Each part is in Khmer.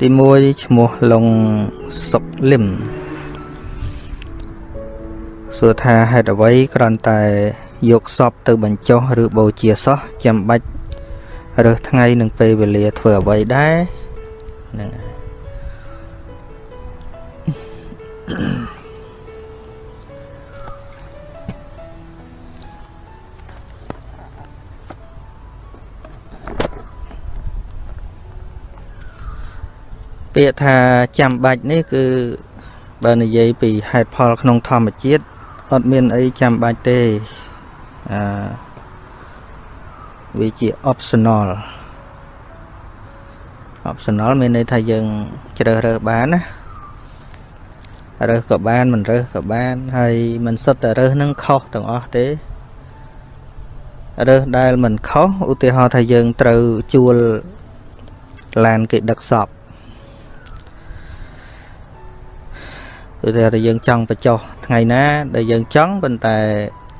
ទី1ឈ្មោះលងសុកលឹមសួរថាហេតុអ្វីគ្រាន់តែយកសពទៅបញ្ចុះឬបូជាសោះចាំបាច់រើសថ្ងៃនិងពេលវេលាធ្វើអ្វីដែរហ្នឹង ពាក្យថាចាំបាច់នេះគឺបើនិយាយពីហេតុផលក្នុងធម្មជាតិអត់មានអីចាំបាច់ទេអឺវាជា optional optional មានន័យថាយើងជ្រើសរើសបានណារើសក៏បានមិនរើសក៏បានហើយមិនសុទ្ធតែរើសនឹងខុសទាំងអស់ទេរើសដែលមិនខុសឧទាហរណ៍ថាយើងត្រូវជួលឡានគេដឹកសព គឺថាយើងចង់បញ្ចុះថ្ងៃណាដែលយើងចង់ប៉ុន្តែ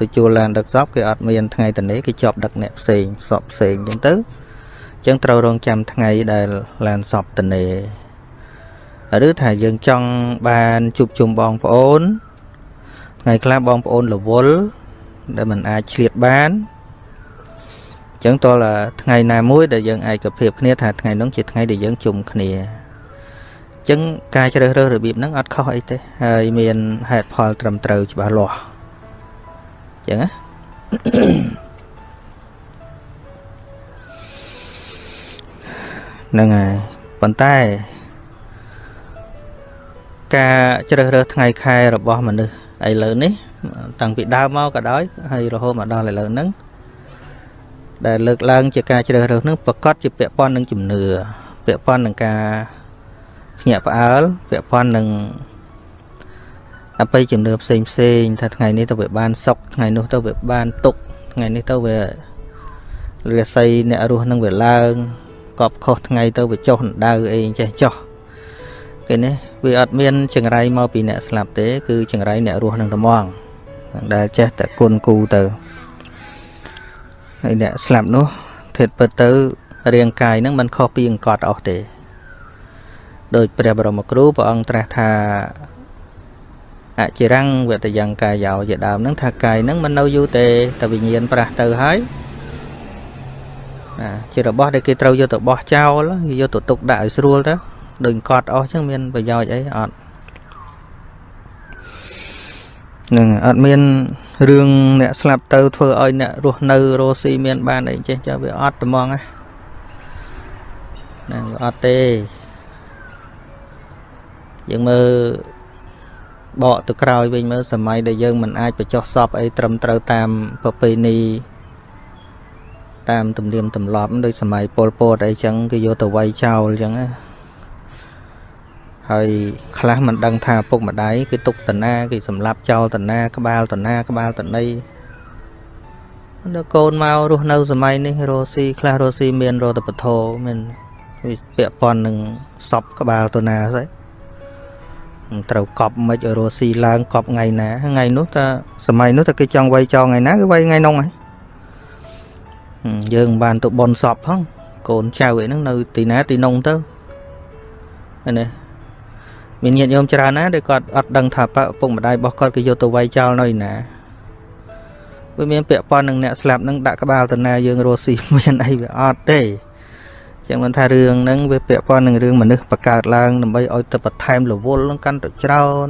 ទៅជួលឡានដឹកសពគេអត់មានថ្ងៃតនេះគេជាប់ដឹកអ្នកផ្សេងសពផ្សេងអញ្ចឹងទៅអញ្ចឹងត្រូវរងចាំថ្ងៃដែលឡានសពតនេឬថាយើងចង់បានជួបជុំបងប្អូនថ្ងៃខ្លះបងប្អូនរវល់ដែលมันអាចឆ្លៀតបានអញ្ចឹងតើថ្ងៃណាមួយដែលយើងឯកភាពគ្នាថាថ្ងៃនោះជាថ្ងៃដែលយើងជុំគ្នាអញ្ចឹងការជ្រើសរើសរបៀបហ្នឹងអត់ខុសអីទេហើយមានហេតុផលត្រឹមត្រូវច្បាស់លាស់អញ្ចឹងណាហ្នឹងហើយប៉ុន្តែការជ្រើសរើសថ្ងៃខែរបស់មនុស្សឥឡូវនេះ តាំងពីដើមមកក៏ដោយហើយរហូតមកដល់ឥឡូវហ្នឹងដែលលើកឡើង ជាការជ្រើសរើសហ្នឹងប្រកាសជាពាក់ព័ន្ធនឹងជំនឿពាក់ព័ន្ធនឹងការ ភ្ញាក់ផ្អើលពាក់ព័ន្ធនឹងអបិយជំនឿផ្សេងផ្សេងថាថ្ងៃនេះទៅវាបានសុខថ្ងៃនោះទៅវាបានទុកថ្ងៃនេះទៅវារាសីអ្នករស់នឹងវាឡើងកប់ខុសថ្ងៃទៅវាចុះដៅអីចេះចុះគេនេះវាអត់មានចង្រៃមកពីអ្នកស្លាប់ទេ គឺចង្រៃអ្នករស់នឹងត្មងដែលចេះតែគុណគូទៅហើយអ្នកស្លាប់នោះធិតពិតទៅរាងកាយនឹងមិនខុសពីអង្កត់អស់ទេ ដោយព្រះបរមគ្រូព្រះអង្គត្រាស់ថាអចិរੰវតយ៉ាងកាយោជាដើមហ្នឹងថាកាយហ្នឹងមិននៅយូរទេតែវិញ្ញាណប្រះទៅហើយណាជារបស់ដែលគេត្រូវយកទៅបោះចោលគេយកទៅទុកដាក់ឲ្យស្រួលទៅដូចកត់អស់ចឹងមានប្រយោជន៍អីអត់នឹងអត់មានរឿងអ្នកស្លាប់ទៅធ្វើឲ្យអ្នករស់នៅរស់ស៊ីមានបានអីចេះចាវាអត់ត្មងណាហ្នឹងអត់ទេ យើងមើលបកទៅក្រោយវិញមើលសម័យដែលយើងមិនអាចបញ្ចុះសពអីត្រឹមត្រូវតាមប្រពៃណីតាមទំនៀមទម្លាប់ដូចសម័យពលពតអីចឹងគេយកទៅវាយចោលចឹងណាហើយខ្លះមិនដឹងថាពុកម្ដាយគេទុកតាណាគេសម្លាប់ចោលតាណា ក្បាលតាណាក្បាលតណីដល់កូនមករស់នៅសម័យនេះរស់ស៊ីខ្លះរស់ស៊ីមានរតពធមានវាពាក់ព័ន្ធនឹងសពក្បាលតាណាស្អី ត្រូវកប់មិនឲ្យរស់ស៊ីឡើងកប់ថ្ងៃណាថ្ងៃនោះតើសម័យនោះតើគេចង់វាយចោលថ្ងៃណាគឺវាយថ្ងៃនោះហើយយើងបានទៅបនសពផងកូនចៅអីហ្នឹងនៅទីណាទីនោះទៅណាមានញាតិញោមច្រើនណាដែលគាត់អត់ដឹងថាឪពុកម្ដាយរបស់គាត់គេយកទៅវាយចោលនៅឯណាវាមានពាក់ព័ន្ធនឹងអ្នកស្លាប់នឹងដាក់ក្បាលតាណាយើងរស់ស៊ីមានអីវាអត់ទេ ចឹងមិនថារឿងហ្នឹងវាពាក់ព័ន្ធនឹងរឿងមនុស្សបង្កើតឡើងដើម្បីឲ្យទៅបន្ថែមរវល់នឹងកាន់តែច្រើន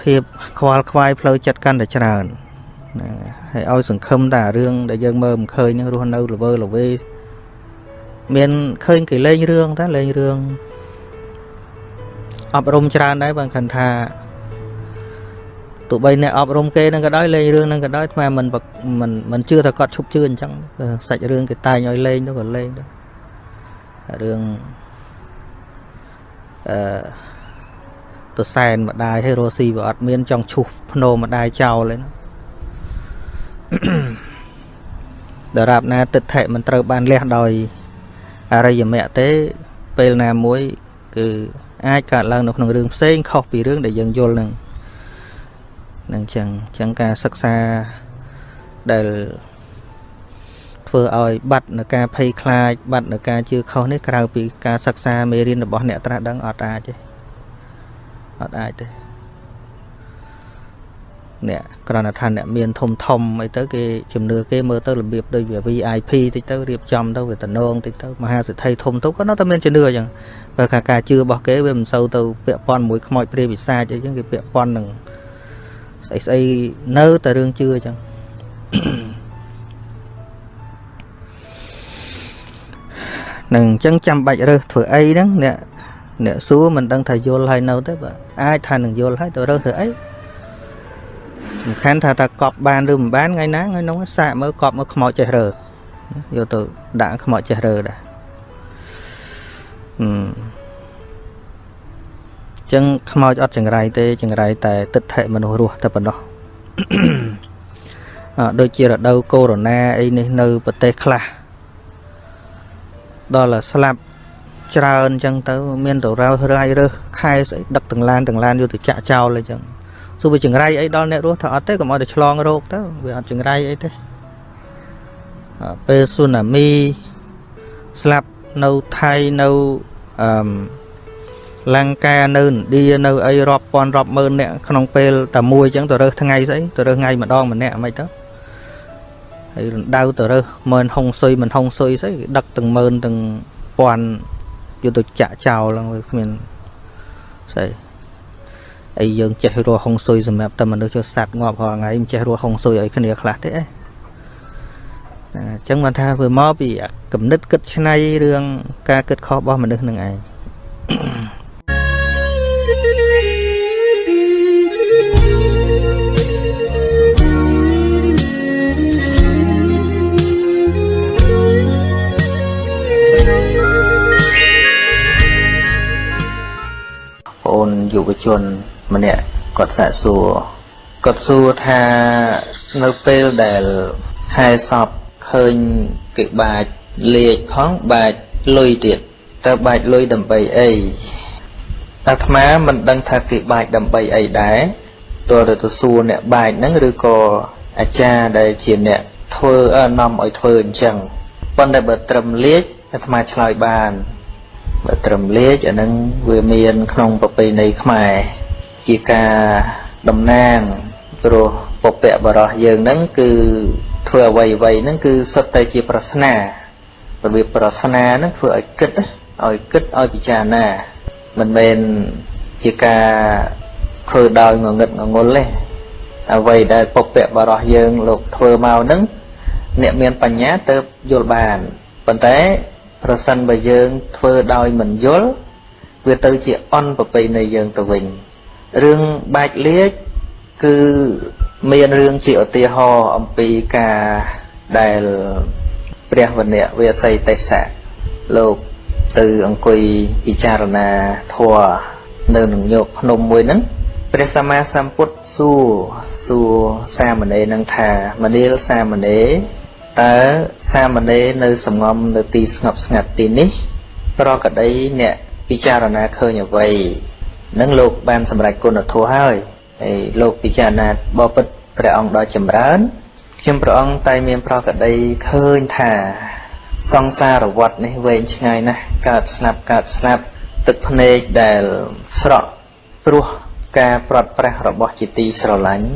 ភាពខ្វល់ខ្វាយផ្លូវចិត្តកាន់តែច្រើនណាហើយឲ្យសង្ឃឹមតែរឿងដែលយើងមើលមិនឃើញនឹងរស់នៅល្វើល្វេមានឃើញគេលេងរឿងតែលេងរឿងអប់រំច្រើនដែរបើគាត់ថាទោះបីអ្នកអប់រំគេនឹងក៏ដោយលេងរឿងនឹងក៏ដោយថ្មមិនមិនមិនជឿថាគាត់ឈប់ជឿអញ្ចឹងសាច់រឿងគេតែងឲ្យលេងទៅក៏លេងទៅ រឿងអឺទៅសែនម្ដាយឲ្យរស់ស៊ីវាអត់មាន ចង់ឈុះភ្នោម្ដាយចោលទេដរាបណាទឹកថេមិនត្រូវបានលះដោយអរិយមគ្គទេពេលណាមួយ គឺអាចកើតឡើងនៅក្នុងរឿងផ្សេងខុសពីរឿងដែលយើងយល់នឹងនឹងចឹងចឹងការសិក្សាដែល ធធ្វើឲ្យបាត់នៅការភ័យខ្លាចបាត់នៅការជឿខុសនេះក្រៅពីការសិក្សាមេរៀនរបស់អ្នកត្រាស់ដឹងអត់អាចទេអត់អាចទេអ្នកក្រណថាអ្នកមានធំធំអីទៅគេជំនឿគេមើលទៅរបៀបដូចវា VIP តិចទៅរៀបចំទៅវាតំណងតិចទៅមហាសិទ្ធិធំទៅក៏នៅតែមានជំនឿអញ្ចឹងបើថាការជឿរបស់គេវាមិនសូវទៅពាក់ព័ន្ធមួយខ្មោចព្រាយវិសាចអីចឹងគេពាក់ព័ន្ធនឹងស្អីស្អីនៅតែរឿងជឿអញ្ចឹង នឹងអញ្ចឹងចាំបាច់រើសធ្វើអីហ្នឹងអ្នកអ្នកសួរមិនដឹងថាយល់ហើយនៅទៅបើអាចថានឹងយល់ហើយទៅរើសធ្វើអីសំខាន់ថាថាកប់បានឬមិនបានថ្ងៃណាថ្ងៃនោះសាកមើលកប់មើលខ្មោចចេះរើយកទៅដាក់ខ្មោចចេះរើដែរអឺចឹងខ្មោចអត់ចង្រៃទេចង្រៃតែទឹកថេមនុស្សរស់តែប៉ុណ្ណោះអដូចជារដូវកូវីដ -19 អីនេះនៅប្រទេសខ្លះ ដល់ស្លាប់ច្រើនអញ្ចឹងទៅមានទៅរៅរាយរើសខែស្អីដឹកទាំងឡានទាំងឡានយកទៅចាក់ចោលអីចឹងទោះវាចង្រៃអីដល់អ្នករស់ថាអត់ទេកុំឲ្យតែឆ្លងរោគទៅវាអត់ចង្រៃអីទេពេលស៊ូណាមីស្លាប់នៅថៃនៅអឺលង្កានៅឥណ្ឌានៅអីរាប់ពាន់រាប់ម៉ឺនអ្នកក្នុងពេលតែមួយអញ្ចឹងទៅរើសថ្ងៃស្អីទៅរើសថ្ងៃម្ដងម្នាក់មិនទៅ ហើយរំដៅទៅរើសមិនហុងស៊ុយមិនហុងស៊ុយស្អីគេដឹកទាំងម៉ឺនទាំងពាន់យកទៅចាក់ចោលហ្នឹងវាគ្មានស្អីអីយើងចេះរស់ហុងស៊ុយសម្រាប់តែមនុស្សចូលសัตว์ងាប់រាល់ថ្ងៃមិនចេះរស់ហុងស៊ុយឲ្យគ្នាខ្លះទេអីអញ្ចឹងបានថាវាមកពីគំនិតគិតឆ្នៃរឿងការគិតខុសរបស់មនុស្សនឹងឯង យុវជន ម្នាក់គាត់សាកសួរគាត់សួរថានៅពេលដែលហែសពឃើញគេបាចលេខផងបាចលុយទៀតតើបាចលុយដើម្បីអីអាត្មាមិនដឹងថាគេបាចដើម្បីអីដែរតើទៅសួរអ្នកបាចហ្នឹងឬក៏អាចារ្យដែលជាអ្នកធ្វើនាំឲ្យធ្វើអញ្ចឹងប៉ុន្តែបើត្រឹមលេខអាត្មាឆ្លើយបាន បើត្រឹមលេខអានឹងវាមានក្នុងប្រពៃណីខ្មែរជាការតំណាងព្រោះពពកបរោះយើងហ្នឹងគឺធ្វើអ្វីអ្វីហ្នឹងគឺសុទ្ធតែជាប្រស្នារបៀបប្រស្នាហ្នឹងធ្វើឲ្យគិតឲ្យគិតឲ្យពិចារណាមិនមែនជាការធ្វើដោយងងឹតងងុលទេអ្វីដែលពពកបរោះយើងលោកធ្វើមកហ្នឹងអ្នកមានបញ្ញាទៅយល់បានប៉ុន្តែ ប្រសិនបើយើងធ្វើដោយមិនយល់វាទៅជាអន់ប្រពៃណីយើងទៅវិញរឿងបាច់លាជគឺមានរឿងជាឧទាហរណ៍អំពីការដែលព្រះវណ្ណៈវាសីទេសៈលោកទៅអង្គុយពិចារណាធម៌នៅនឹងញោកភ្នំមួយហ្នឹងព្រះសម្មាសម្ពុទ្ធសួរសួរសាមណេរនឹងថាមនាលសាមណេរ តើសាមណេរនៅសំងំនៅទីស្ងប់ស្ងាត់ទីនេះ ប្រកដីអ្នកពិចារណាឃើញអ្វីនឹងលោកបានសម្រេចគុណធម៌ហើយហើយលោកពិចារណាបបិទ្ធព្រះអង្គដ៏ចម្រើនខ្ញុំព្រះអង្គតែមានប្រកដីឃើញថាសង្សារវដ្តនេះវែងឆ្ងាយណាស់កើតស្លាប់កើតស្លាប់ទឹកភ្នែកដែលស្រក់ព្រោះការប្រត់ប្រះរបស់ជាទីស្រឡាញ់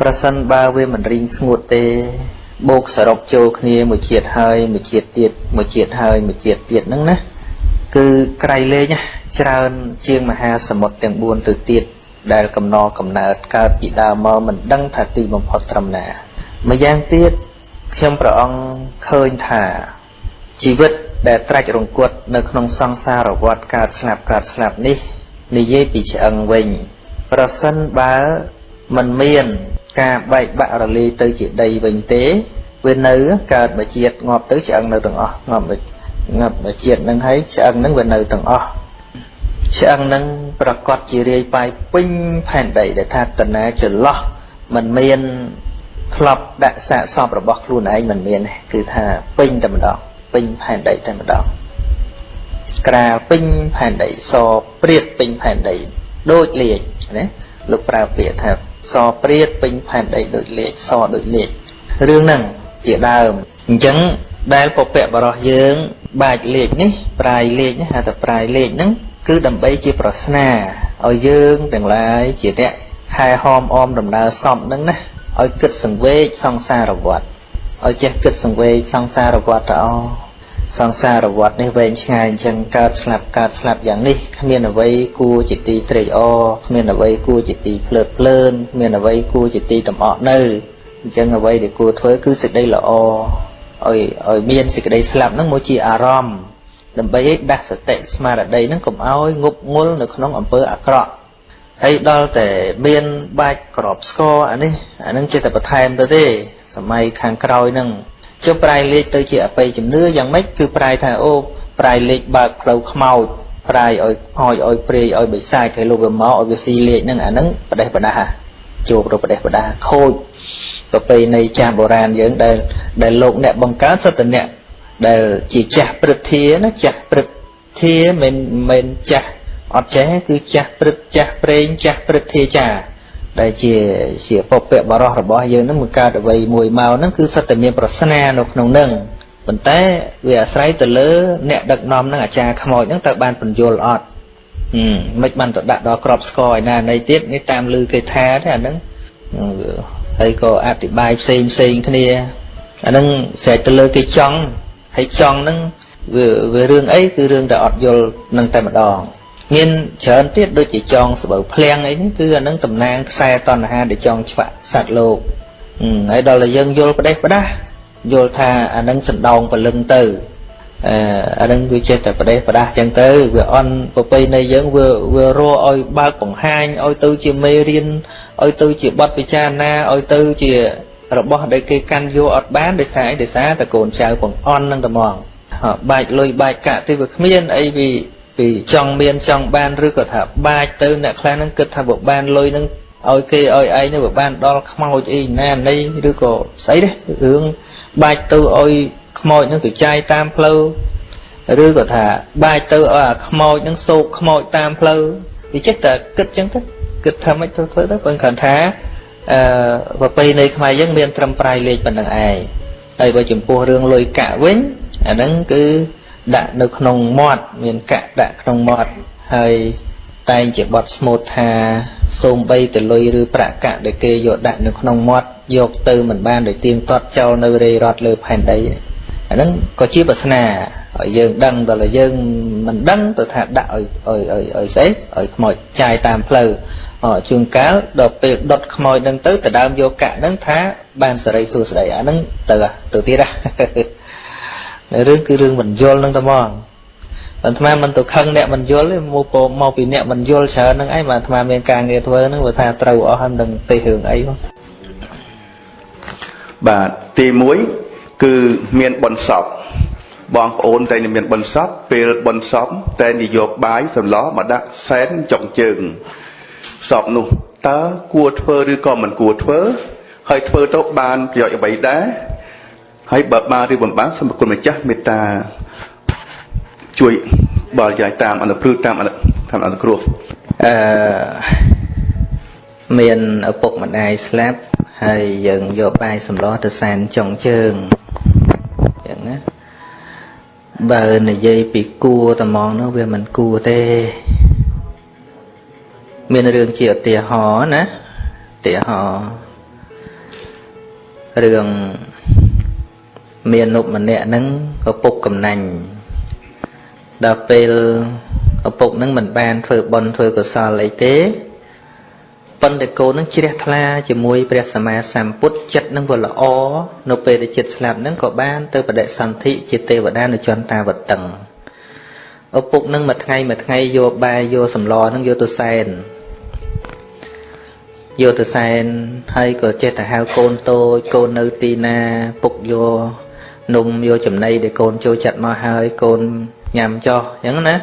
ប្រសិនបើវាមិនរីងស្ងួតទេ បូកសរុបចូលគ្នាមួយជាតិហើយមួយជាតិទៀតមួយជាតិហើយមួយជាតិទៀតហ្នឹងណាគឺក្រៃលែងច្រើនជាងមហាសមុទ្រទាំង4ទៅទៀតដែលកំណកំណើតកើតពីដើមមកមិនដឹងថាទីបំផុតត្រឹមណាម្យ៉ាងទៀតខ្ញុំព្រះអង្គឃើញថាជីវិតដែលត្រាច់រង្គត់នៅក្នុងសង្សារវដ្តកើតស្លាប់កើតស្លាប់នេះនិយាយពីឆ្អឹងវិញ ប្រសិនបើមិនមាន ការបែកបាក់រលាយទៅជាដីវិញទេ វានៅកើតមកជាតិងាប់ទៅឆ្អឹងនៅទាំងអស់ងាប់ងាប់មកជាតិនឹងហើយឆ្អឹងនឹងវានៅទាំងអស់ឆ្អឹងនឹងប្រកាសជារាយបាយពេញផែនដីដែលថាតណាចន្លោះมันមានធ្លាប់ដាក់សាកសពរបស់ខ្លួនឯងមិនមានទេគឺថាពេញតែម្ដងពេញផែនដីតែម្ដងក្រាលពេញផែនដីសព្រាតពេញផែនដីដូចលាជណាលោកប្រើពាក្យថា សព្រាតពេញផែនដីដូចលេខសដូចលេខរឿងហ្នឹងជាដើមអញ្ចឹងដែលពពកបរោះយើង បាច់លេខនេះប្រាយលេខនេះហៅថាប្រាយលេខហ្នឹងគឺដើម្បីជាប្រស្នាឲ្យយើងទាំងឡាយជាអ្នកហែហោមអមដំណើរសំហ្នឹងណាឲ្យគិតសង្វេគសង្សារវត្តឲ្យចេះគិតសង្វេគសង្សារវត្តទៅអស ង្សារវត្តនេះវែងឆ្ងាយអញ្ចឹងកើតស្លាប់កើតស្លាប់យ៉ាងនេះគ្មានអ្វីគួរជាទីត្រេកអរគ្មានអ្វីគួរជាទីភ្លើតភ្លើនគ្មានអ្វីគួរជាទីតំអក់នៅអញ្ចឹងអ្វីដែលគួរធ្វើគឺសេចក្តីល្អឲ្យឲ្យមានសេចក្តីស្លាប់ហ្នឹងមកជាអារម្មណ៍ដើម្បីឲ្យដាស់សតិស្មារតីហ្នឹងកុំឲ្យងប់ងល់នៅក្នុងអំពើអាក្រក់ហើយដល់តែមានបាច់ក្របស្គរអានេះអានឹងចេះតែបន្ថែមទៅទេសម័យខាងក្រោយហ្នឹង ចុះប្រែលេខទៅជាអបិយជំនឿយ៉ាងម៉េចគឺប្រែថាអូប្រែលេខបើកផ្លូវខ្មោចប្រែឲ្យខោចឲ្យព្រាយឲ្យបិសាចឲ្យលោកវាមកឲ្យវាស៊ីលេខហ្នឹងអាហ្នឹងបដេះបដាជួបរបដេះបដាខូចប្រពៃណីចាស់បុរាណយើងដែលដែលលោកអ្នកបង្កើតសតអ្នកដែលជាចាស់ព្រឹទ្ធាណាចាស់ព្រឹទ្ធាមិនមិនចាស់អត់ចេះគឺចាស់ព្រឹទ្ចាស់ប្រេងចាស់ព្រឹទ្ធាចា ដែលជាជាពពកបរោះរបស់យើងនឹងមកកើតអ្វីមួយមកហ្នឹងគឺសិតតែមានប្រស្នានៅក្នុងហ្នឹងប៉ុន្តែវាអាស្រ័យទៅលើ អ្នកដឹកនាំនឹងអាចារ្យខ្មោចហ្នឹងតើបានបញ្យល់អត់ហឹមមិនបានទៅដាក់ដល់ក្របស្គរឯណានៃទៀតនេះតាមលឺគេថាទេអាហ្នឹងហើយក៏អธิบายផ្សេងផ្សេងគ្នាអាហ្នឹងស្រេចទៅលើគេចង់ហើយចង់ហ្នឹងវាវារឿងអីគឺរឿងតែអត់យល់នឹងតែម្ដង មានច្រើនទៀតដូចជាចងស្បូវភ្លៀងអីហ្នឹងគឺអានឹងតំណាងខ្សែតណ្ហាដែលចងឆ្វាក់សត្វលោកហើយដល់តែយើងយល់ផ្ដេសផ្ដាស់យល់ថាអានឹងសណ្ដោងពលឹងទៅអឺអានឹងវាចេះតែប្រទេសប្រដាស់ចឹងទៅវាអន់ប្រពៃណីយើងវាវារកឲ្យបើកបង្ហាញឲ្យទៅជាមេរៀនឲ្យទៅជាបទពិចារណាឲ្យទៅជារបស់ដែលគេកាន់យកអត់បានដោយសារអីដោយសារតែកូនចៅបង្អន់នឹងតែហ្មងបាច់លុយបាច់កាក់ទៅវាគ្មានអីវា ពីចង់មានចង់បានឬក៏ថាបាច់ទៅអ្នកខ្លះហ្នឹងគិតថាបើបានលុយហ្នឹងឲ្យគេឲ្យឯងទៅបើបានដល់ខ្មោចអីណានៃឬក៏ស្អីទេរឿងបាច់ទៅឲ្យខ្មោចហ្នឹងទៅចាយតាមផ្លូវឬក៏ថាបាច់ទៅឲ្យអាខ្មោចហ្នឹងសោកខ្មោចតាមផ្លូវវាចេះតែគិតចឹងទៅគិតថាម៉េចទៅធ្វើទៅបើគ្រាន់ថាអឺប្រពៃណីខ្មែរយើងមានត្រឹមប្រៃលេខប៉ុណ្្នឹងឯងហើយបើចំពោះរឿងលុយកាក់វិញអាហ្នឹងគឺ ដាក់នៅក្នុងមាត់មានកាក់ដាក់ក្នុងមាត់ហើយតែងជាបត់ស្មូតថាសូមបីតលុយឬប្រាក់កាក់ដែលគេយកដាក់នៅក្នុងមាត់យកទៅមិនបានដោយទៀងទាត់ចោលនៅរេរត់លើផែនដីអាហ្នឹងក៏ជាបាសនាឲ្យយើងដឹងដល់យើងមិនដឹងទៅថាដាក់ឲ្យឲ្យឲ្យឲ្យស្អីឲ្យខ្មោចចាយតាមផ្លូវអជួនកាលដល់ពេលដុតខ្មោចហ្នឹងទៅទៅដើមយកកាក់ហ្នឹងថាបានសេរីសួស្តីអាហ្នឹងទៅទៅទៀតណា រឿងគឺរឿងមិនយល់នឹងតែហ្មងអាត្មាមិនទៅខឹងអ្នកមិនយល់ទេមកមកពីអ្នកមិនយល់ច្រើនហ្នឹងឯងបាទអាត្មាមានការងារធ្វើហ្នឹងបើថាត្រូវអស់ហើយមិនដឹងទេរឿងអីមកបាទទី1គឺមានបុណ្យសពបងប្អូនតែមានបុណ្យសពពេលបុណ្យសពតែនិយកបាយសម្លមកដាក់សែនចុងជើងសពនោះតើគួរធ្វើឬក៏មិនគួរធ្វើហើយធ្វើទៅបានប្រយោជន៍អ្វីដែរ ហើយបើបានឬមិនបានសូមគុណម្ចាស់មេត្តាជួយបរិយាយតាមអនុព្រឹកតាមតាមអនុគ្រោះអឺមានឪពុកម្ដាយស្លាប់ហើយយើងយកបាយសម្លទៅសែនចុងជើងយ៉ាងណាបើនិយាយពីគួរត្មងនោះវាមិនគួរទេ មានរឿងជាឧទាហរណ៍ណាឧទាហរណ៍រឿង មាននុម្នាក់ហ្នឹងឪពុកកំណាញ់ដល់ពេលឪពុកហ្នឹងមិនបានធ្វើបុណ្យធ្វើកុសលអីទេប៉ុន្តែកូននឹងជ្រះថ្លាជាមួយព្រះសម្មាសម្ពុទ្ធចិត្តនឹងវាល្អនៅពេលដែលចិត្តស្លាប់នឹងក៏បានទៅបដិសន្ធិជាទេវតានៅចន្ទាវតឹងឪពុកនឹងមួយថ្ងៃមួយថ្ងៃយកបាយយកសម្លនឹងយកទៅសែនយកទៅសែនហើយក៏ចេះតែហៅកូនតូចកូននៅទីណាពុកយក នំយកចំណីដែលកូនចូលចិត្តមកហើយកូនញ៉ាំចោះអញ្ចឹងណា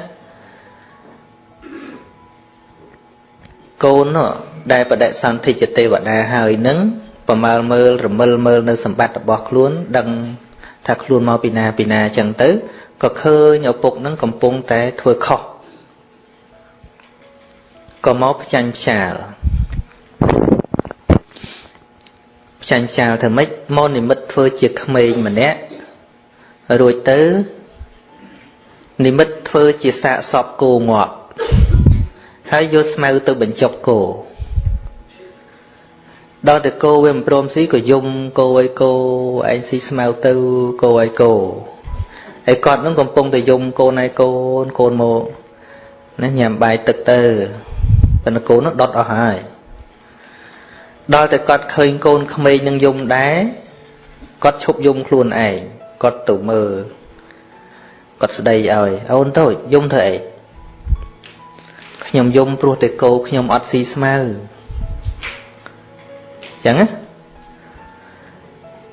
កូនដែលបដិសន្ធិជាទេវតាហើយនឹងប្រមើលមើលរមិលមើលនៅសម្បត្តិរបស់ខ្លួន ដឹងថាខ្លួនមកពីណាពីណាអញ្ចឹងទៅក៏ឃើញឪពុកនឹងកំពុងតែធ្វើខុសក៏មកផ្ចាញ់ផ្ចាលផ្ចាញ់ផ្ចាលធ្វើម៉េចមកនិមិត្តធ្វើជាក្មេងម្នាក់ រួចទៅ និមិត្តធ្វើជាសាកសពគោងាប់ហើយយកស្មៅទៅបញ្ចុកគោដល់តែគោវាមិនព្រមស៊ីក៏យំគោឲ្យគោឯងស៊ីស្មៅទៅគោឲ្យគោហើយគាត់នឹងកំពុងតែយំកូនឲ្យកូនកូនមកណាញ៉ាំបាយទឹកទៅប៉ុន្តែកូននោះដុតអស់ហើយដល់តែគាត់ឃើញកូនក្មេងនឹងយំដែរគាត់ឈប់យំខ្លួនឯង គាត់ទៅមើលគាត់ស្ដីឲ្យអូនតូចយំធ្វើអីខ្ញុំយំព្រោះតែគោខ្ញុំអត់ស៊ីស្មៅចឹងណា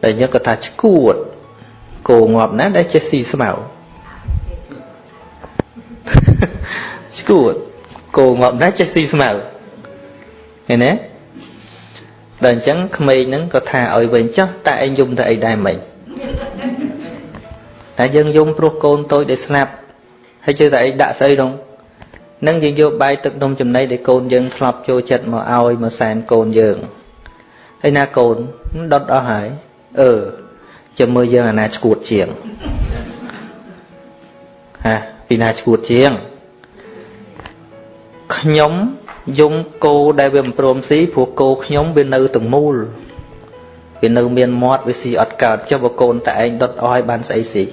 តែយើងក៏ថាឈួតគោងាប់ណាដែលចេះស៊ីស្មៅឈួតគោងាប់ណាចេះស៊ីស្មៅឃើញទេដល់អញ្ចឹងក្មេងហ្នឹងក៏ថាឲ្យវិញចុះតែឯងយំទៅអីដែរមិញ តែយើងយំព្រោះកូនតូចដែលស្លាប់ហើយជឿតែឯងដាក់ស្អីដងនឹងយើងយកបាយទឹកនំចំណីដែលកូនយើងធ្លាប់ចូលចិត្តមកឲ្យមកសែនកូនយើងហើយណាកូនដុតអស់ហើយអឺចាំមើលយើងអាណាឈួតជាងហាពីណាឈួតជាងខ្ញុំយំគោដែលវាមិនព្រមស៊ីព្រោះគោខ្ញុំវានៅទាំងមូលវានៅមានមាត់វាស៊ីអត់កើតចុះបើកូនតែឯងដុតអស់ឲ្យបានស្អីស៊ី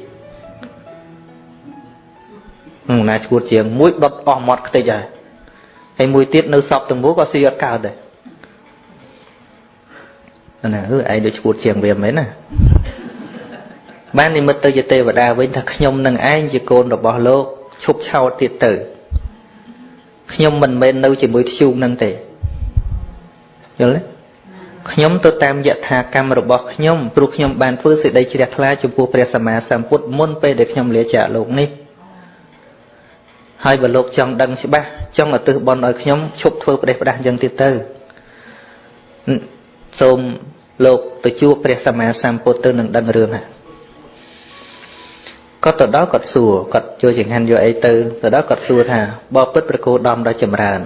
ហឹមណាឈួតជាងមួយដុតអស់មាត់ខ្ទេចហើយហើយមួយទៀតនៅសពទាំងមូលក៏ស៊ីអត់កើតដែរណាអឺឯងដូចឈួតជាងវាមែនណាបាននិមិត្តទៅជាទេវតាវិញថាខ្ញុំនឹងឯងជាកូនរបស់លោកឈប់ឆោតទៀតទៅខ្ញុំមិនមែននៅជាមួយធ្យូងនឹងទេយល់ទេខ្ញុំទៅតាមយថាកម្មរបស់ខ្ញុំព្រោះខ្ញុំបានធ្វើសេចក្តីជ្រះថ្លាចំពោះព្រះសម្មាសម្ពុទ្ធមុនពេលដែលខ្ញុំលាចាកលោកនេះ ហើយបើលោកចង់ដឹងច្បាស់ចង់ឧទ្ទិសបុណ្យឲ្យខ្ញុំឈប់ធ្វើប្រទេសផ្ដាស់យ៉ាងទៀតទៅសូមលោកទៅជួបព្រះសម្មាសម្ពុទ្ធទៅនឹងដឹងរឿងហ្នឹងគាត់ទៅដល់គាត់សួរគាត់យកចង្ហាន់យកអីទៅទៅដល់គាត់សួរថាបើពិតប្រគោដំដល់ចម្រើន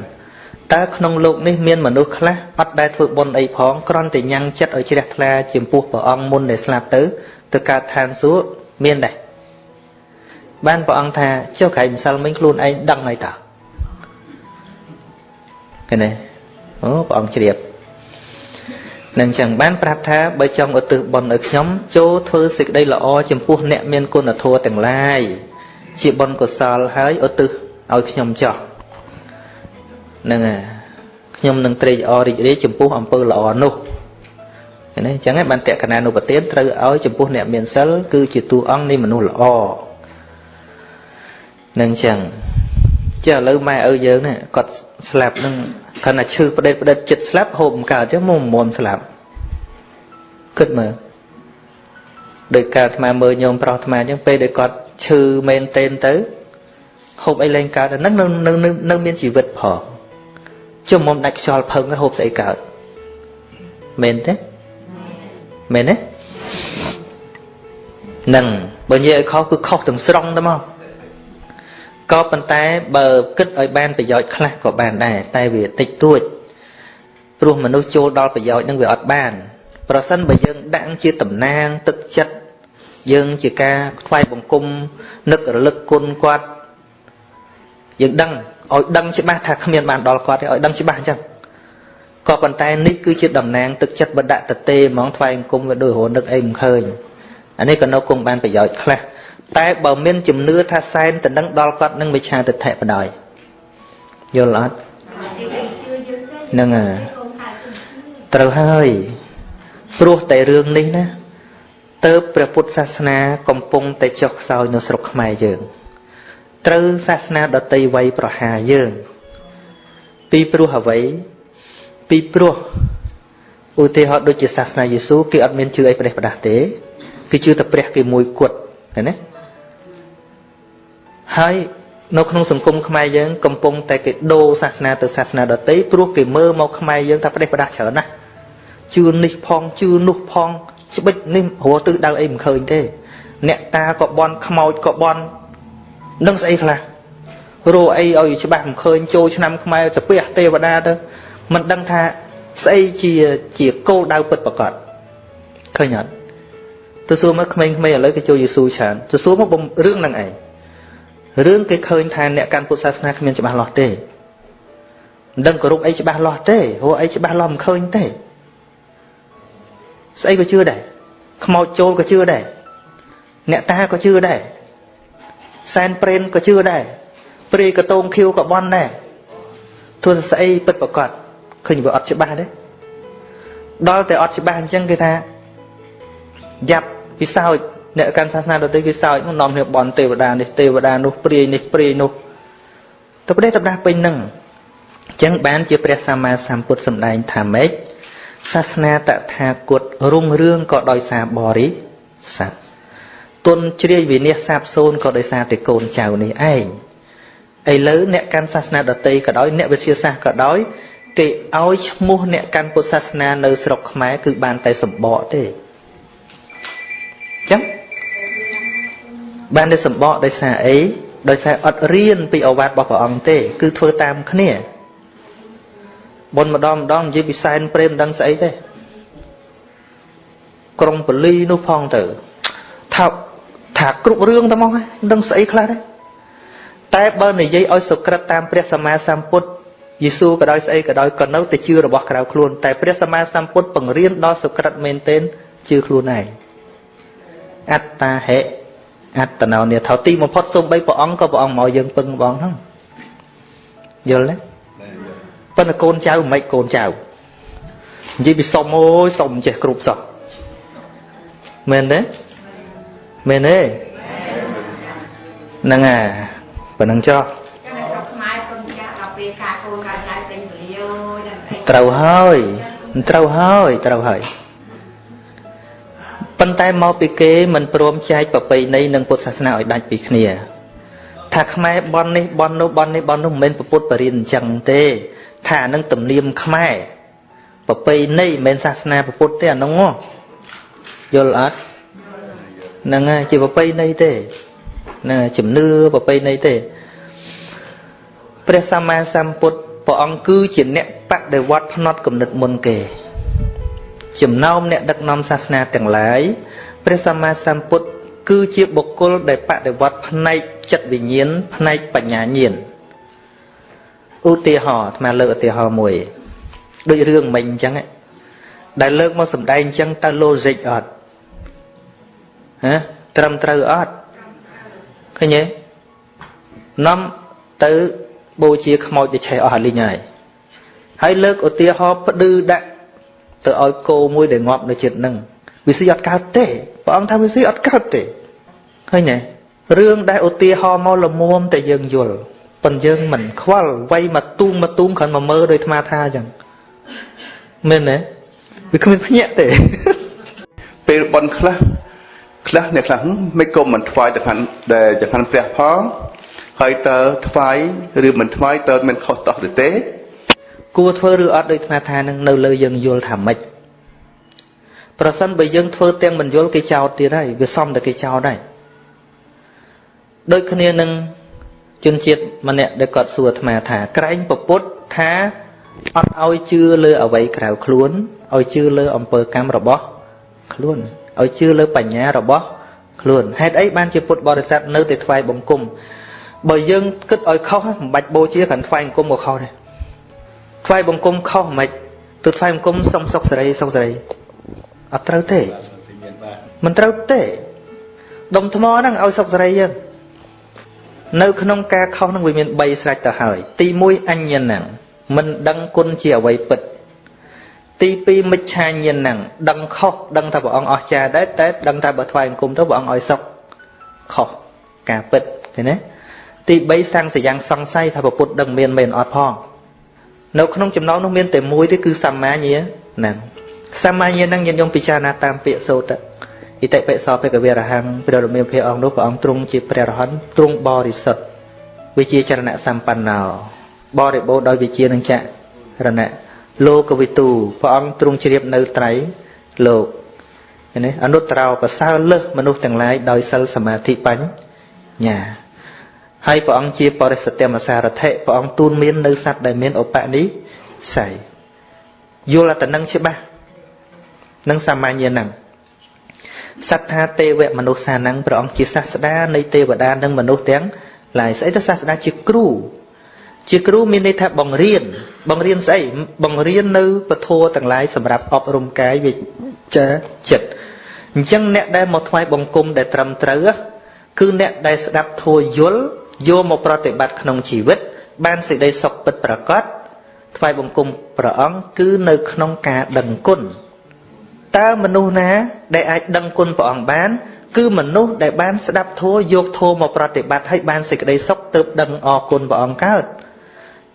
តើក្នុងលោកនេះមានមនុស្សខ្លះអត់ដែលធ្វើបុណ្យអីផងគ្រាន់តែញ៉ាំងចិត្តឲ្យជ្រះថ្លាចំពោះព្រះអង្គមុនដែលស្លាប់ទៅទៅកើតឋានសួគ៌មានដែរ បានព្រះអង្គថាចុះក្រៃម្សិលមិញខ្លួនឯងដឹងហើយតើឃើញទេអូព្រះអង្គជ្រាបនឹងចឹងបានប្រាប់ថាបើចង់ឧទ្ទិសបុណ្យឲ្យខ្ញុំចូលធ្វើសេចក្តីល្អចំពោះអ្នកមានគុណធម៌ទាំងឡាយជាបុណ្យកុសលហើយឧទ្ទិសឲ្យខ្ញុំចោះហ្នឹងហើយខ្ញុំនឹងត្រេកអររីករាយចំពោះអំពើល្អនោះឃើញទេអញ្ចឹងឯងបានតក្កណានុប្រទានត្រូវឲ្យចំពោះអ្នកមានសិលគឺជាតួអង្គនៃមនុស្សល្អ នឹងអញ្ចឹងចាឥឡូវម៉ែឪយើងណាគាត់ស្លាប់នឹងគាត់ថាឈឺផ្ដេតផ្ដិតចិត្តស្លាប់ហូបមិនកើតទេមកមុំស្លាប់គិតមើលដោយការអាត្មាមើលញោមប្រុសអាត្មាអញ្ចឹងពេលដែលគាត់ឈឺមែនទែនទៅហូបអីលែងកើតហ្នឹងនៅនៅនៅមានជីវិតផងជុំមុំដាច់ខ្យល់ផឹងហូបស្អីកើតមែនទេមែនទេនឹងបើនិយាយឲ្យខុសគឺខុសទាំងស្រុងទៅមក ក៏ប៉ុន្តែបើគិតឲ្យបានប្រយោជន៍ខ្លះក៏បានដែរតែវាតិចតួចព្រោះមនុស្សចូលដល់ប្រយោជន៍នឹងវាអត់បាន ប្រសិនបើយើងដាក់ជាតំណាងទឹកចិត្តយើងជាការថ្វាយបង្គំនឹករលឹកគុណគាត់យើងដឹងឲ្យដឹងច្បាស់ថាគ្មានបានដល់គាត់ទេឲ្យដឹងច្បាស់អញ្ចឹងក៏ប៉ុន្តែនេះគឺជាតំណាងទឹកចិត្តបដៈតទេហ្មងថ្វាយបង្គំវាដូចរនឹកអីមិនឃើញអានេះក៏នៅគង់បានប្រយោជន៍ខ្លះ តែបើមានជំនឿថាសែនទៅនឹងដល់គាត់នឹងវិឆាទិដ្ឋិបដ ாய் យល់អត់នឹងត្រូវហើយព្រោះតែរឿងនេះណាទៅព្រះពុទ្ធសាសនា កំពុងតែចុះខ្សោយនៅស្រុកខ្មែរយើង ត្រូវសាសនាដតីវ័យប្រហារយើង ពីព្រោះអ្វីពីព្រោះឧទាហរណ៍ដូចជាសាសនាយេស៊ូគេអត់មានជឿអីប្រេះប្រដាស់ទេគេជឿតែព្រះគេមួយគត់ ឃើញទេហើយនៅក្នុងសង្គមខ្មែរយើងកំពុងតែគេដូរសាសនាទៅសាសនាដទៃព្រោះគេមើលមកខ្មែរយើងថាប្រទេសប្រដាស់ច្រើនណាស់ជឿនេះផងជឿនោះផងច្បិចនេះរស់ទិសដៅអីមិនឃើញទេ អ្នកតាក៏បន់ខ្មោចក៏បន់នឹងស្អីខ្លះរោអីឲ្យច្បាស់មិនឃើញចូលឆ្នាំខ្មែរសាពះទេវតាទៅមិនដឹងថាស្អីជាជាគោលដៅពិតប្រកបឃើញអត់ ទៅសួរមកក្មេងៗឥឡូវគេចូលយេស៊ូច្រើនទៅសួរមកបំរឿងហ្នឹងឯងរឿងគេឃើញថាអ្នកកាន់ពុទ្ធសាសនាគ្មានច្បាស់លាស់ទេមិនដឹងគោរពអីច្បាស់លាស់ទេហួអីច្បាស់លាស់មិនឃើញទេស្អីក៏ជឿដែរខ្មោចចូលក៏ជឿដែរអ្នកតាក៏ជឿដែរសែនព្រេនក៏ជឿដែរព្រាយកតងខៀវក៏បន់ដែរទោះស្អីពិតប្រកបឃើញវាអត់ច្បាស់ទេដល់តែអត់ច្បាស់អញ្ចឹងគេថាយ៉ាប់ ពិសោចអ្នកកាន់សាសនាដទៃគេសោចមកនាំគ្នាបន់ទេវតានេះទេវតានោះព្រាយនេះព្រាយនោះទៅប្រទេសទៅដាស់ពេញនឹងអញ្ចឹងបានជាព្រះសម្មាសម្ពុទ្ធសម្ដែងថាម៉េចសាសនាតថាគតរុងរឿងក៏ដោយសារបរិស័ទទុនជ្រាយវិនិច្ឆ័យសាបសូនក៏ដោយសារតែកូនចៅនេះឯងឥឡូវអ្នកកាន់សាសនាដតីក៏ដោយអ្នកវិទ្យាសាស្ត្រក៏ដោយគេឲ្យឈ្មោះអ្នកកាន់ពុទ្ធសាសនានៅស្រុកខ្មែរគឺបានតែសម្បកទេ ចឹងបានតែសម្បកដោយសារអីដោយសារអត់រៀនពីអវាទរបស់ព្រះអង្គទេ គឺធ្វើតាមគ្នាបុណ្យម្ដងម្ដងនិយាយពីសែនព្រេមដឹងស្អីទេក្រុងបលីនោះផងទៅថាថាគ្រប់រឿងតែមកដឹងស្អីខ្លះដែរតែបើនិយាយឲ្យសុក្រិតតាមព្រះសម្មាសម្ពុទ្ធយេស៊ូក៏ដោយស្អីក៏ដោយក៏នៅតែជឿរបស់ក្រៅខ្លួន តែព្រះសម្មាសម្ពុទ្ធបង្រៀនដល់សុក្រិតមែនទែនជឿខ្លួនឯង អត្តាហេអត្តណោនិថោទីបំផុតសូម្បីព្រះអង្គក៏ព្រះអង្គមកយើងពឹងបងហ្នឹងយល់ទេប៉ុន្តែកូនចៅមិនកូនចៅនិយាយពីសុំអូយសុំចេះគ្រប់សោះមែនទេមែនទេហ្នឹងអាប៉ុណ្ណឹងចុះត្រូវហើយត្រូវហើយត្រូវហើយ ប៉ុន្តែមកពីគេមិនព្រមចែកប្រពៃណីនិងពុទ្ធសាសនាឲ្យដាច់ពីគ្នា ថាខ្មែរបន់នេះបន់នោះបន់នេះបន់នោះមិនមែនពុទ្ធបរិញ្ញអញ្ចឹងទេថាអានឹងទំនៀមខ្មែរប្រពៃណីមិនមែនសាសនាពុទ្ធទេអានោះយល់អត់ហ្នឹងហើយជាប្រពៃណីទេណាជំនឿប្រពៃណីទេព្រះសម្មាសម្ពុទ្ធព្រះអង្គគឺជាអ្នកបដិវត្តផ្នត់គំនិតមុនគេ ចំណោមអ្នកដឹកនាំសាសនាទាំងឡាយព្រះសម្មាសម្ពុទ្ធគឺជាបុគ្គលដែលបដិវត្តផ្នែកចិត្តវិញ្ញាណផ្នែកបញ្ញាញាណឧទាហរណ៍អាត្មាលើកឧទាហរណ៍មួយដូចរឿងមិញអញ្ចឹងដែលលើកមកសម្ដែងអញ្ចឹងតើ logic អត់ហ៎ត្រឹមត្រូវអត់ឃើញទេនាំទៅបូជាខ្មោចទៅឆេះអស់អាលីងហើយហើយលើកឧទាហរណ៍ផ្ដឺដាក់ ទៅឲ្យគោមួយដែលងាប់នៅចិត្តនឹងវាស៊ីអត់កើតទេព្រះអង្គថាវាស៊ីអត់កើតទេឃើញទេរឿងដែលឧទាហរណ៍មកលមុំតែយើងយល់ប៉ុន្តែយើងមិនខ្វល់វាយមកទូងមកទូងគ្រាន់មកមើលដោយអាត្មាថាអញ្ចឹងមែនទេវាគ្មានភ្ញាក់ទេពេលបនខ្លះខ្លះអ្នកខ្លះមិនក៏មិនថ្វាយទៅខាងដែលចង្ហាន់ព្រះផងហើយតើថ្វាយឬមិនថ្វាយតើមិនខុសតោះឬទេ គួរធ្វើឬអត់ដូចអាថានឹងនៅលើយើងយល់ថាម៉េចប្រសិនបើយើងធ្វើទាំងមិនយល់គេចោទទៀតហើយវាសំតែគេចោទដែរដូចគ្នានឹងជនជាតិម្នាក់ដែលគាត់សួរអាត្មាថា ក្រែងពពុទ្ធថាអត់ឲ្យជឿលើអវ័យក្រៅខ្លួនឲ្យជឿលើអំពើកម្មរបស់ខ្លួនឲ្យជឿលើបញ្ញារបស់ខ្លួនហេតុអីបានជាពុទ្ធបរិស័ទនៅតែថ្វាយបង្គំបើយើងគិតឲ្យខុសមិនបាច់បូជាគ្រាន់ថ្វាយបង្គំក៏ខុសដែរ ថ្វាយបង្គំខុសមិនទៅថ្វាយបង្គំសុំសុខសេរីសុខសេរីអត់ត្រូវទេមិនត្រូវទេដុំថ្មហ្នឹងឲ្យសុខសេរីយើងនៅក្នុងការខុសហ្នឹងវាមាន3ស្រេចទៅហើយ ទី1អញ្ញហ្នឹងមិនដឹងគុណជាអ្វីពិត ទី2មិច្ឆាញាណហ្នឹងដឹងខុសដឹងថាព្រះអង្គអស្ចារ្យដែរតែដឹងថាបើថ្វាយបង្គំទៅព្រះអង្គឲ្យសុខខុសការពិតឃើញទេទី3សាំងសយ៉ាងសង្ស័យថាពុទ្ធដឹងមានមែនអត់ផង នៅក្នុងចំណោមនោះមានតែមួយទេគឺសម្មាញាហ្នឹងសម្មាញាហ្នឹងញាតិញោមពិចារណាតាមពាក្យសូត្រអិតិបិសោភគវរហੰព្រះរមៀលព្រះអង្គនោះព្រះអង្គទ្រង់ជាព្រះរហន្តទ្រង់បរិសុទ្ធវិជាចរណៈសម្បណ្ណោបរិបូរដោយវិជានឹងចរណៈលោកវិទូព្រះអង្គទ្រង់ជ្រាបនៅត្រៃលោកឃើញទេអនុត្រោប្រសើរលើសមនុស្សទាំងឡាយដោយសិលសមាធិបញ្ញា ហើយព្រះអង្គជាបរិសទ្ធមសារថិព្រះអង្គទូនមាននៅសត្វដែលមានឧបនិស្ស័យយល់តែនឹងច្បាស់នឹងសាមញ្ញហ្នឹងសត្ថាទេវមនុស្សសានੰព្រះអង្គជាសាស្តានៃទេវតានិងមនុស្សទាំងឡាយស្អីទៅសាស្តាជាគ្រូជាគ្រូមានន័យថាបង្រៀន បង្រៀនស្អីបង្រៀននៅពធទាំងឡាយសម្រាប់អប់រំកាយវិជ្ជាចិត្តអញ្ចឹងអ្នកដែលមកថ្វាយបង្គំដែលត្រឹមត្រូវគឺអ្នកដែលស្ដាប់ធัวយល់ យកមកប្រតិបត្តិក្នុងជីវិត បានសេចក្តីសុខពិតប្រាកដថ្វាយបង្គំព្រះអង្គគឺនៅក្នុងការដឹងគុណតើមនុស្សណាដែលអាចដឹងគុណព្រះអង្គបាន គឺមនុស្សដែលបានស្ដាប់ធម៌យកធម៌មកប្រតិបត្តិហើយបានសេចក្តីសុខទើបដឹងអរគុណព្រះអង្គកើត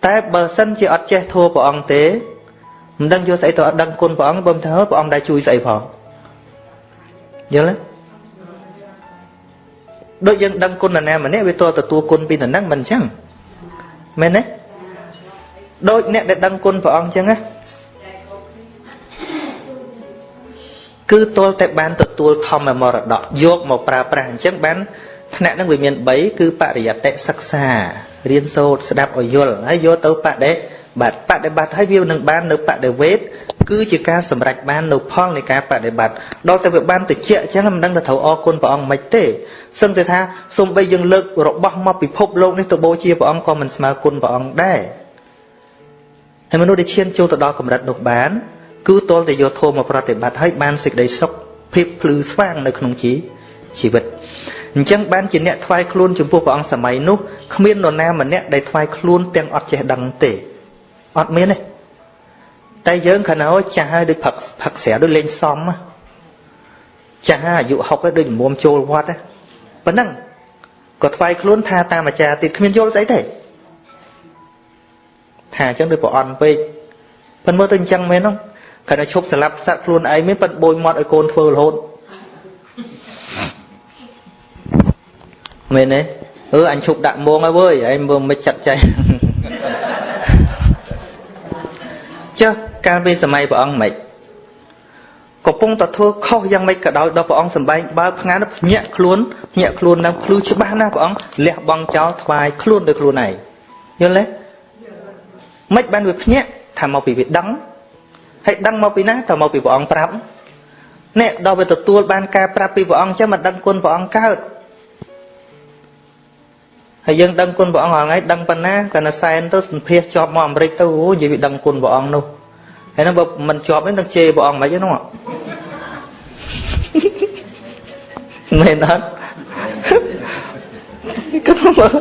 តែបើសិនជាអត់ចេះធម៌ព្រះអង្គទេមិនដឹងយកស្អីទៅអត់ដឹងគុណព្រះអង្គបើមិនថាព្រះអង្គដែលជួយស្អីផងយល់ទេ ដូចយើងដឹងគុណនរណាម្នាក់វាតទទួលគុណពីនរហ្នឹងមិនអញ្ចឹងមែនទេដូចអ្នកដែលដឹងគុណព្រះអង្គអញ្ចឹងណាគឺទល់តែបានទទួលធម្មមរតកយកមកប្រើប្រាស់អញ្ចឹងបានថ្នាក់នឹងវាមាន3គឺបរិយត្តិសិក្សារៀនសូត្រស្ដាប់ឲ្យយល់ហើយយកទៅបដិបត្តិបដិបត្តិហើយវានឹងបាននៅបដិវេទ គឺជាការសម្រេចបាននៅផលនៃការបដិបត្តិដល់តែវាបានតិចអញ្ចឹងមិនដឹងថាត្រូវអរគុណព្រះអង្គមិនទេសឹងតែថាសូម្បីយើងលើករបស់មកពិភពលោកនេះទៅបូជាព្រះអង្គក៏មិនស្មើគុណព្រះអង្គដែរហើយមនុស្សដែលឈានចូលទៅដល់កម្រិតនោះបានគឺតលតែយកធម៌មកប្រតិបត្តិហើយបានសេចក្តីសុខភាពភ្លឺស្វាងនៅក្នុងជីជីវិតអញ្ចឹងបានជាអ្នកថ្វាយខ្លួនចំពោះព្រះអង្គសម័យនោះគ្មាននរណាម្នាក់ដែលថ្វាយខ្លួនទាំងអត់ចេះដឹងទេអត់មានទេ តែយើងខណោចាស់ហើយដូចផឹកផឹកស្រាដូចលេងសំចាស់អាយុ60ហើយដូចមុំចូលវត្តប៉ុណ្ណឹងក៏ថ្វាយខ្លួនថាតាមអាចារ្យទៀតគ្មានយល់ស្អីទេថាអញ្ចឹងដូចប្រអន់ពេកប៉ុន្តែមើលទៅអញ្ចឹងមែនហ្នឹងគាត់តែឈប់ស្លាប់សត្វខ្លួនឯងមានប៉ិនបួយមាត់ឲ្យកូនធ្វើរហូតមែនទេអឺអញឈប់ដាក់មងហើយវើយឯងមើលមិនចាត់ចែងចុះ កាលពីសម័យព្រះអង្គមិនកំពុងតែធ្វើខុសយ៉ាងម៉េចក៏ដោយដល់ព្រះអង្គសម្បែងបើផ្ងាភ្ញាក់ខ្លួនភ្ញាក់ខ្លួននឹងភ្លឺច្បាស់ណាស់ព្រះអង្គលះបង់ចោលថ្វាយខ្លួនដោយខ្លួនឯងយល់ទេមិនបានវាភ្ញាក់ថាមកពីវាដឹងហើយដឹងមកពីណាតើមកពីព្រះអង្គប្រាប់នេះដល់វាទទួលបានការប្រាប់ពីព្រះអង្គចឹងមិនដឹងគុណព្រះអង្គកើតហើយយើងដឹងគុណព្រះអង្គរាល់ថ្ងៃដឹងប៉ុណ្ណាកាលណាសែនទៅសម្ភាសជាប់មកអាមេរិកទៅអូនិយាយវាដឹងគុណព្រះអង្គនោះ ហើយហ្នឹងបើមិនជាប់ទេនឹងជេរព្រះអង្គមិនហ្នឹងមែនអត់គាត់មើល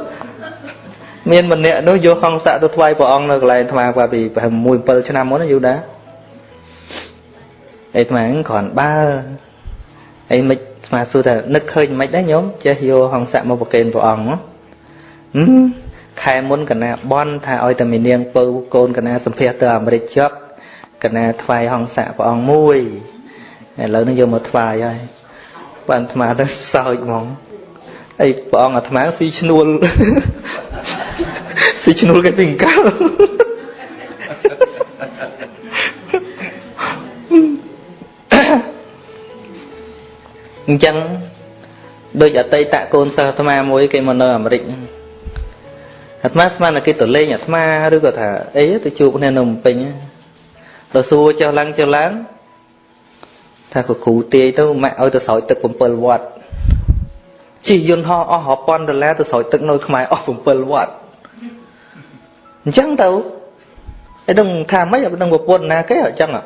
មានម្នាក់នោះយកហង្ស័កទៅថ្វាយព្រះអង្គនៅកន្លែងអាត្មាគាត់ពី6 7ឆ្នាំមុនយូរដែរអីអាត្មាគ្រាន់បើអីមិនអាត្មាសួរថានឹកឃើញមិនដែរញោមចេះយកហង្ស័កមកប្រគេនព្រះអង្គខែមុនកណាបនថាឲ្យតែមីនាងពៅកូនកណាសម្ភាសទៅអាមេរិកចប់ កណាថ្វាយហង្ស័កព្រះអង្គមួយឥឡូវនេះយកមកថ្វាយហើយបានអាត្មាទៅសើចហ្មងអីព្រះអង្គអាត្មាស៊ីឈ្នួលស៊ីឈ្នួលគេពីកៅអញ្ចឹងដូចអតីតកូនសិស្សអាត្មាមួយគេមកនៅអាមេរិកអាត្មាស្មានតែគេទៅលេងអាត្មាឬក៏ថាអីទៅជួបគ្នានៅភ្នំពេញដ ល់សួរចុះឡើងចុះឡើងថាក៏គ្រូទាយទៅម៉ាក់ឲ្យទៅស្រោចទឹក7វត្តជិះយន្តហោះអស់រាប់ពាន់ដុល្លារទៅស្រោចទឹកនៅខ្មែរអស់7វត្តអញ្ចឹងទៅឯដឹងថាម៉េចអត់ដឹងប្រពន្ធណាគេអញ្ចឹងហ្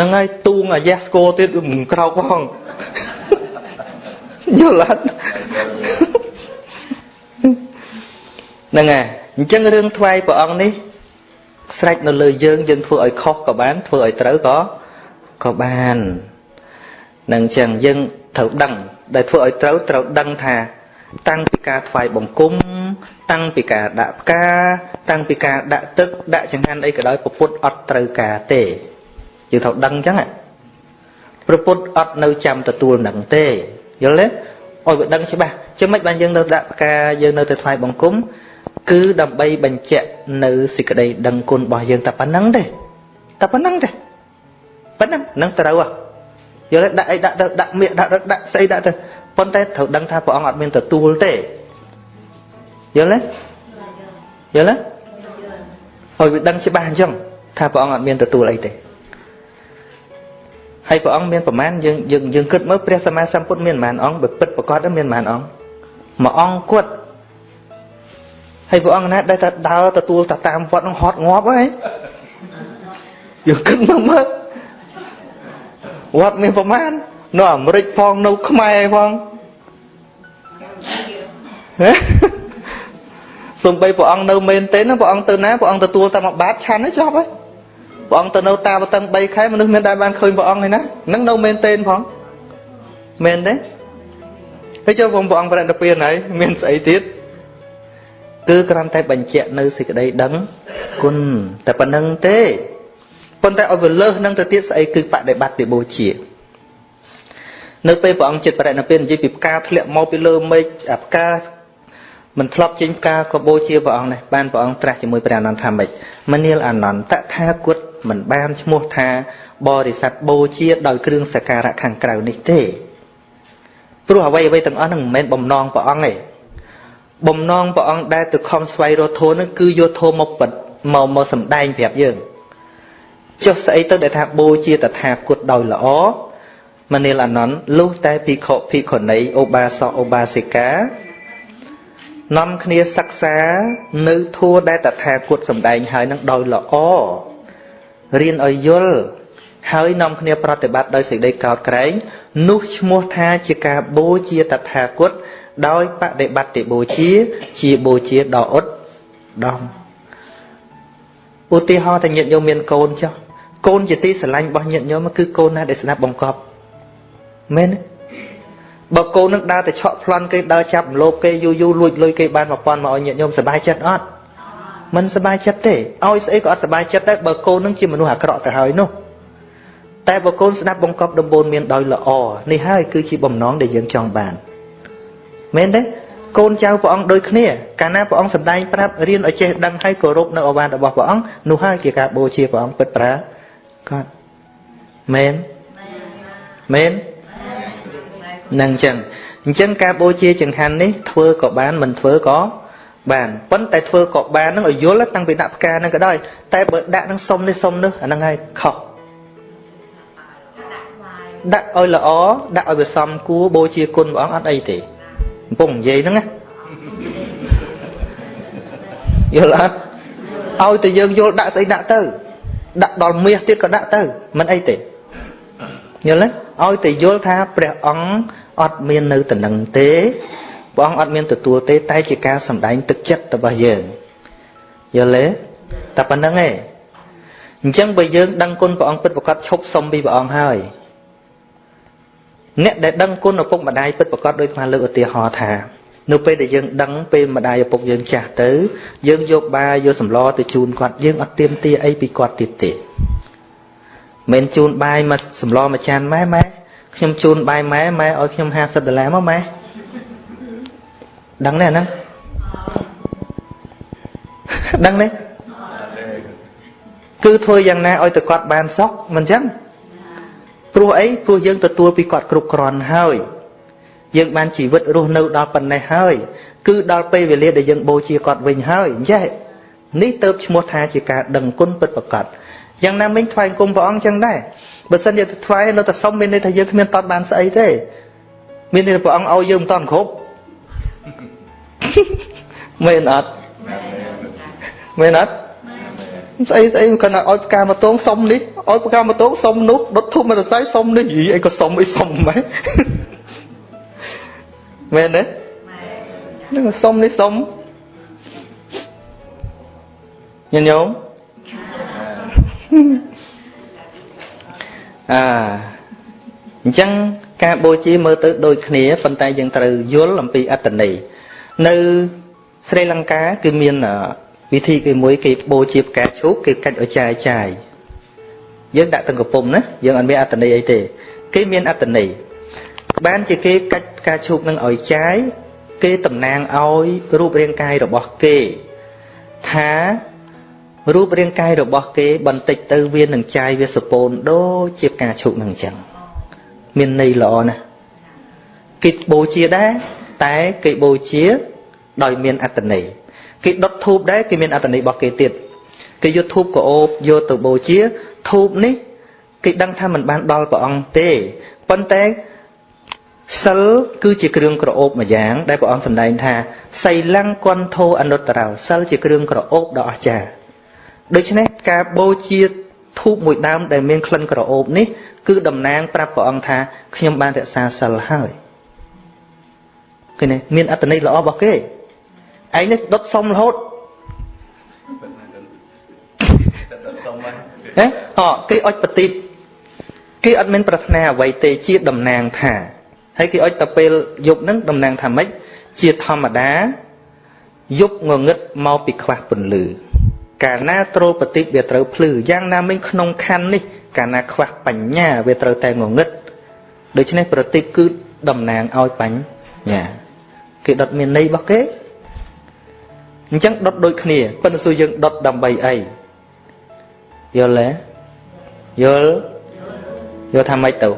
នឹងហើយទូងអាយ៉ាស្គរទៀតមិនក្រោកផងយល់អត់ហ្នឹងហើយអញ្ចឹងរឿងថ្វាយព្រះអង្គនេះ ស្រេចនៅលើយើងយើងធ្វើឲ្យខុសក៏បានធ្វើឲ្យត្រូវក៏ក៏បាននឹងអញ្ចឹងយើងត្រូវដឹង ដែលធ្វើឲ្យត្រូវត្រូវដឹងថា តាំងពីការថ្វាយបង្គំតាំងពីការដាក់ផ្កាតាំងពីការដាក់ទឹក ដាក់ចង្ហាន់អីក៏ដោយពុទ្ធអត់ត្រូវការទេយើងត្រូវដឹងអញ្ចឹងព្រះពុទ្ធអត់នៅចាំទទួលនឹងទេយល់ទេឲ្យវាដឹងច្បាស់ចឹងមិនបានយើងនៅដាក់ផ្កាយើងនៅទៅថ្វាយបង្គំ គឺដើម្បីបញ្ជាក់នៅសេចក្តីដឹងគុណរបស់យើងតែប៉ុណ្្នឹងទេតែប៉ុណ្្នឹងទេប៉ុណ្្នឹងនឹងត្រូវហ៎យល់ទេដាក់អីដាក់ទៅដាក់មៀកដាក់ទៅដាក់ស្អីដាក់ទៅប៉ុន្តែត្រូវដឹងថាព្រះអង្គអត់មានទទួលទេយល់ទេយល់ទេឲ្យវាដឹងច្បាស់អញ្ចឹងថាព្រះអង្គអត់មានទទួលអីទេហើយព្រះអង្គមានប្រមាណយើងយើងយើងគិតមើលព្រះសម្មាសម្ពុទ្ធមានប្រមាណអង្គបើពិតប្រកបមានប្រមាណអង្គមួយអង្គគាត់ ហើយព្រះអង្គណាដែលតែដើរទទួលតាតាមវត្តនឹងហត់ងាប់ហើយយើងគិតមើលមើលវត្តមានប្រមាណនៅអាមេរិកផងនៅខ្មែរផងសំបីព្រះអង្គនៅមែនទេណាព្រះអង្គទៅណាព្រះអង្គទទួលតែមួយបាតឆាន់ហើយចប់ហើយព្រះអង្គទៅនៅតាបតឹង3ខែមនុស្សមានដែលបានឃើញព្រះអង្គហើយណានឹងនៅមែនទេផងមែនទេហើយចុះព្រះអង្គប្រតិពានហើយមានស្អីទៀត គឺគ្រាន់តែបញ្ជាក់នៅសេចក្តីដឹងគុណតែប៉ុណ្្នឹងទេប៉ុន្តែឲ្យវាលើសនឹងទៅទៀតស្អីគឺបដិបត្តិបូជានៅពេលព្រះអង្គចិត្តបរិណិព្វាននិយាយពីផ្កាធ្លាក់មកពីលើមេឃអាផ្កាមិនធ្លាប់ចេញផ្កាក៏បូជាព្រះអង្គនេះបានព្រះអង្គត្រាស់ជាមួយព្រះអនន្តថាម៉េចមនាលអនន្តតថាគតមិនបានឈ្មោះថាបរិស័ទបូជាដោយគ្រឿងសក្ការៈខាងក្រៅនេះទេព្រោះអ្វីអ្វីទាំងអស់ហ្នឹងមិនមែនបំណងព្រះអង្គទេ បំណងព្រះអង្គដែលទៅខំស្វែងរកធម៌ហ្នឹងគឺយកធម៌មកបិទមកមកសម្ដែងប្រាប់យើងចុះស្អីទៅដែលថាបូជាតថាគតដោយល្អមនាលអនន្តលុះតែភិក្ខុភិក្ខុនីឧបាសកឧបាសិកានាំគ្នាសិក្សានៅធัวដែលតថាគតសម្ដែងហើយនឹងដោយល្អរៀនឲ្យយល់ហើយនាំគ្នាប្រតិបត្តិដោយសេចក្តីកោតក្រែងនោះឈ្មោះថាជាការបូជាតថាគត ដោយបដិបត្តិបូជា ជាបូជាដ៏ឧត្តមឧទាហរណ៍តែញាតិញោមមានកូនចុះកូនជាទីស្រឡាញ់របស់ញាតិញោមគឺកូនណាដែលស្ដាប់បង្កប់មែនទេបើកូននឹងដើរទៅឆក់ប្លន់គេដើរចាប់រំលោភគេយូរយូរលួចលុយគេបាន1000មកឲ្យញាតិញោមសប្បាយចិត្តអត់មិនសប្បាយចិត្តទេឲ្យស្អីក៏អត់សប្បាយចិត្តដែរបើកូននឹងជាមនុស្សអាក្រក់ទៅហើយនោះតែបើកូនស្ដាប់បង្កប់ដំបូនមានដោយល្អនេះហើយគឺជាបំណងដែលយើងចង់បាន មែនទេកូនចៅព្រះអង្គដូចគ្នាកាលណាព្រះអង្គសម្ដែងប្រាប់រៀនឲ្យចេះដឹងហើយគោរពនៅអវាទរបស់ព្រះអង្គនោះហើយជាការបូជាព្រះអង្គពិតប្រាកដមែនមែននឹងអញ្ចឹងអញ្ចឹងការបូជាចង្ហាន់នេះធ្វើក៏បានមិនធ្វើក៏បានប៉ុន្តែធ្វើក៏បាននឹងឲ្យយល់តាំងពីដាក់ផ្កានឹងក៏ដោយតែបើដាក់នឹងសុំនេះសុំនោះអាហ្នឹងហើយខុសដាក់ឲ្យល្អដាក់ឲ្យវាសមគួរបូជាគុណព្រះអង្គអត់អីទេ កំពុងនិយាយហ្នឹងណាយល់អត់ឲ្យតែយើងយល់ដាក់ស្អីដាក់ទៅ ដាក់ដល់មាសទៀតក៏ដាក់ទៅមិនអីទេយល់ទេឲ្យតែយល់ថាព្រះអង្គអត់មាននៅតំណឹងទេព្រះអង្គអត់មានទទួលទេ តែជាការសម្ដែងទឹកចិត្តរបស់យើងយល់ទេតែប៉ុណ្្នឹងឯងអញ្ចឹងបើយើងដឹងគុណព្រះអង្គពិតប្រកបឈប់សុំពីព្រះអង្គហើយ អ្នកដែលដឹងគុណឪពុកម្ដាយពិតប្រកបដោយខ្មែរលើកឧទាហរណ៍ថានៅពេលដែលយើងដឹងពេលម្ដាយឪពុកយើងចាស់ទៅយើងយកបាយយកសម្លទៅជូនគាត់យើងអត់ទៀមទាអីពីគាត់ទៀតទេមិនជូនបាយមកសម្លមួយចានម៉ែម៉ែខ្ញុំជូនបាយម៉ែម៉ែឲ្យខ្ញុំ50ដុល្លារមកម៉ែដឹងទេអាហ្នឹងដឹងទេគឺធ្វើយ៉ាងណាឲ្យតែគាត់បានសុខមិនចឹង ព្រោះអីព្រោះយើងទទួលពីគាត់គ្រប់គ្រាន់ហើយ យើងបានជីវិតរស់នៅដល់ប៉ុណ្ណេះហើយ គឺដល់ពេលវេលាដែលយើងបូជាគាត់វិញហើយអញ្ចឹងនេះទៅឈ្មោះថាជាការដឹងគុណពិតប្រាកដយ៉ាងណាមិញថ្វាយគុំព្រះអង្គចឹងដែរបើសិនជាថ្វាយនៅតែសុំមានន័យថាយើងគ្មានតតបានស្អីទេ មានន័យថាព្រះអង្គឲ្យយើងមិនតន់គ្រប់មែនអត់មែនអត់ ស្អីស្អីគាត់ថាឲ្យផ្កាមកតងសុំនេះឲ្យផ្កាមកតងសុំនោះដុតធូបមកសរសៃសុំនេះយីអីក៏សុំអីសុំម៉េចមែនទេនឹងសុំនេះសុំញញោមអាអញ្ចឹងការបូជាមើលទៅដូចគ្នាប៉ុន្តែយើងត្រូវយល់អំពីអត្តន័យនៅស្រីលង្កាគឺមាន វិធីគេមួយគេបូជាផ្កាឈូកគេកាច់ឲ្យចាយចាយយើងដាក់ទាំងកំពុំណាយើងអត់មានអត្តន័យអីទេគេមានអត្តន័យបានជាគេកាច់ផ្កាឈូកនឹងឲ្យចាយគេតំណាងឲ្យរូបរាងកាយរបស់គេថារូបរាងកាយរបស់គេបន្តិចទៅវានឹងចាយវាសពូនដូចជាផ្កាឈូកនឹងអញ្ចឹងមានន័យល្អណាស់គេបូជាដែរតែគេបូជាដោយមានអត្តន័យ គេដុតធូបដែរគេមានអត្តន័យរបស់គេទៀតគេយកធូបកោបយកទៅបូជាធូបនេះគេដឹងថាมันបានដល់ព្រះអង្គទេប៉ុន្តែសិលគឺជាគ្រឿងក្រអូបមួយយ៉ាង ដែលព្រះអង្គសម្ដែងថាសីលង្កន្ធោអនុត្តរោសិលជាគ្រឿងក្រអូបដ៏អស្ចារ្យដូច្នេះការបូជាធូបមួយដើមដែលមានក្លិនក្រអូបនេះគឺតំណាងប្រាប់ព្រះអង្គថាខ្ញុំបានរក្សាសិលហើយឃើញទេមានអត្តន័យល្អរបស់គេ ឯងនេះដុតសុំរហូតហ៎អគេអុចបតិបគេអត់មានប្រាថ្នាអ្វីទេជាតំណាងថាហើយគេអុចទៅពេលយប់ហ្នឹងតំណាងថាម៉េចជាធម្មតាយប់ងងឹតមកពីខ្វះពន្លឺកាលណាត្រូលបតិបវាត្រូវភ្លឺយ៉ាងណាមិញក្នុងខណ្ឌនេះកាលណាខ្វះបញ្ញាវាត្រូវតែងងឹតដូច្នេះប្រតិបគឺតំណាងឲ្យបញ្ញាគេដុតមានន័យរបស់គេ អញ្ចឹងដុតដូចគ្នាប៉ុន្តែសួរយើងដុតដើម្បីអីយល់ទេយល់យល់ថាម៉េចទៅ